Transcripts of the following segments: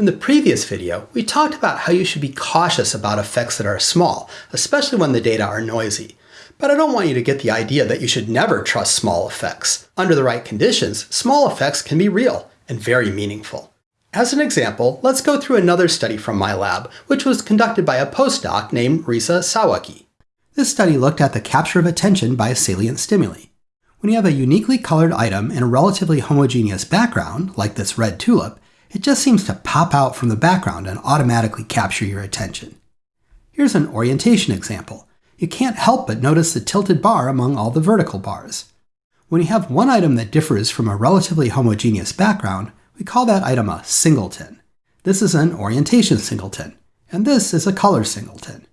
In the previous video, we talked about how you should be cautious about effects that are small, especially when the data are noisy. But I don't want you to get the idea that you should never trust small effects. Under the right conditions, small effects can be real and very meaningful. As an example, let's go through another study from my lab, which was conducted by a postdoc named Risa Sawaki. This study looked at the capture of attention by salient stimuli. When you have a uniquely colored item in a relatively homogeneous background, like this red tulip, it just seems to pop out from the background and automatically capture your attention. Here's an orientation example. You can't help but notice the tilted bar among all the vertical bars. When you have one item that differs from a relatively homogeneous background, we call that item a singleton. This is an orientation singleton, and this is a color singleton.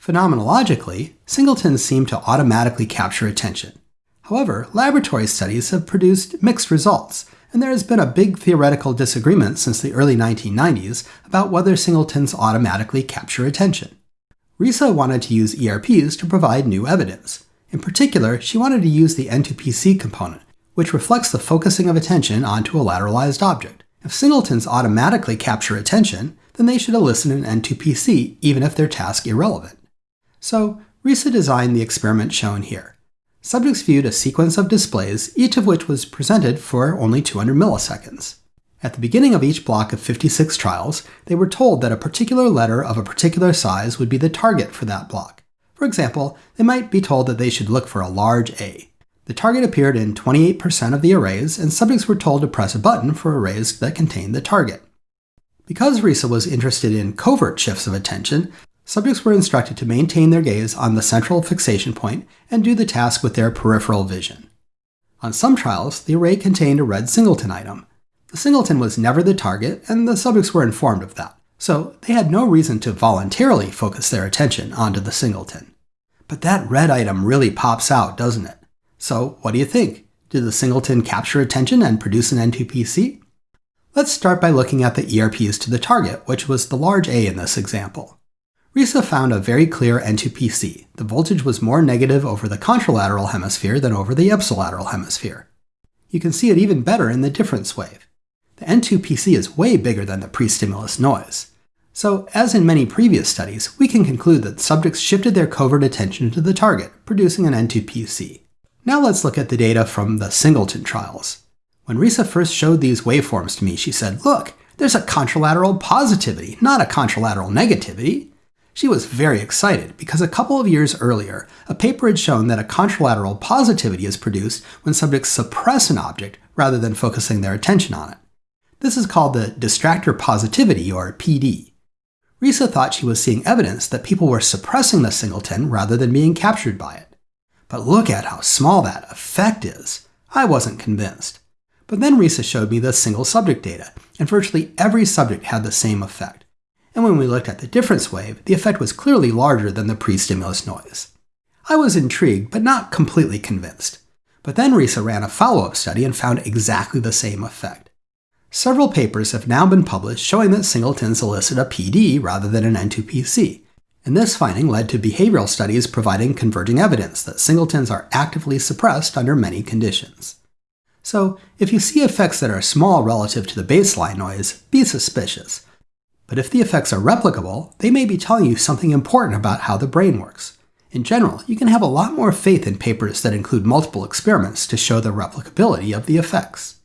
Phenomenologically, singletons seem to automatically capture attention. However, laboratory studies have produced mixed results, and there has been a big theoretical disagreement since the early 1990s about whether singletons automatically capture attention. Risa wanted to use ERPs to provide new evidence. In particular, she wanted to use the N2PC component, which reflects the focusing of attention onto a lateralized object. If singletons automatically capture attention, then they should elicit an N2PC even if their task irrelevant. So, Risa designed the experiment shown here subjects viewed a sequence of displays, each of which was presented for only 200 milliseconds. At the beginning of each block of 56 trials, they were told that a particular letter of a particular size would be the target for that block. For example, they might be told that they should look for a large A. The target appeared in 28% of the arrays, and subjects were told to press a button for arrays that contained the target. Because Risa was interested in covert shifts of attention, Subjects were instructed to maintain their gaze on the central fixation point and do the task with their peripheral vision. On some trials, the array contained a red singleton item. The singleton was never the target, and the subjects were informed of that, so they had no reason to voluntarily focus their attention onto the singleton. But that red item really pops out, doesn't it? So, what do you think? Did the singleton capture attention and produce an N2PC? Let's start by looking at the ERPs to the target, which was the large A in this example. Risa found a very clear N2PC. The voltage was more negative over the contralateral hemisphere than over the ipsilateral hemisphere. You can see it even better in the difference wave. The N2PC is way bigger than the pre-stimulus noise. So, as in many previous studies, we can conclude that subjects shifted their covert attention to the target, producing an N2PC. Now let's look at the data from the singleton trials. When Risa first showed these waveforms to me, she said, look, there's a contralateral positivity, not a contralateral negativity. She was very excited because a couple of years earlier, a paper had shown that a contralateral positivity is produced when subjects suppress an object rather than focusing their attention on it. This is called the distractor positivity, or PD. Risa thought she was seeing evidence that people were suppressing the singleton rather than being captured by it. But look at how small that effect is. I wasn't convinced. But then Risa showed me the single subject data, and virtually every subject had the same effect and when we looked at the difference wave, the effect was clearly larger than the pre-stimulus noise. I was intrigued, but not completely convinced. But then Risa ran a follow-up study and found exactly the same effect. Several papers have now been published showing that singletons elicit a PD rather than an N2PC, and this finding led to behavioral studies providing converging evidence that singletons are actively suppressed under many conditions. So, if you see effects that are small relative to the baseline noise, be suspicious. But if the effects are replicable, they may be telling you something important about how the brain works. In general, you can have a lot more faith in papers that include multiple experiments to show the replicability of the effects.